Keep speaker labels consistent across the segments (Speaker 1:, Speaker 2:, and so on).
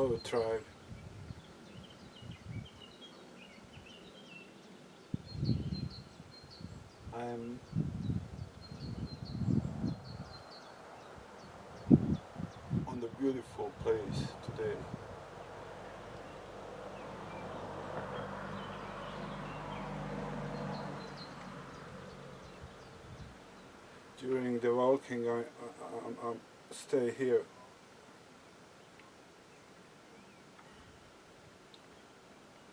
Speaker 1: Drive. I'm on the beautiful place today. During the walking I, I, I, I stay here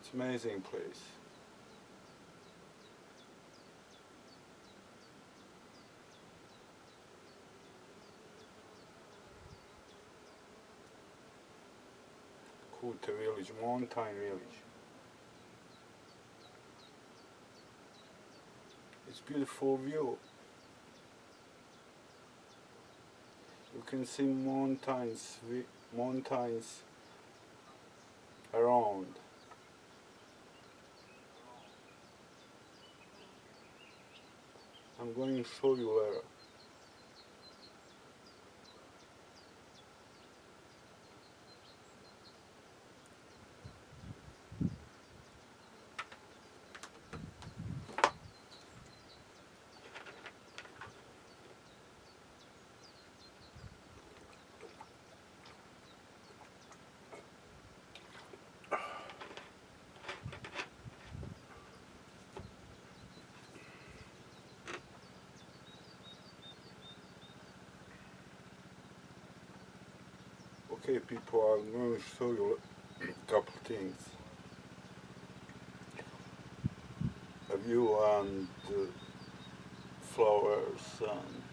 Speaker 1: It's amazing place. Kuta village, mountain village. It's beautiful view. You can see mountains, mountains around. I'm going to show you later. Okay people, I'm going to show you a couple things. A view and uh, flowers and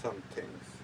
Speaker 1: some things.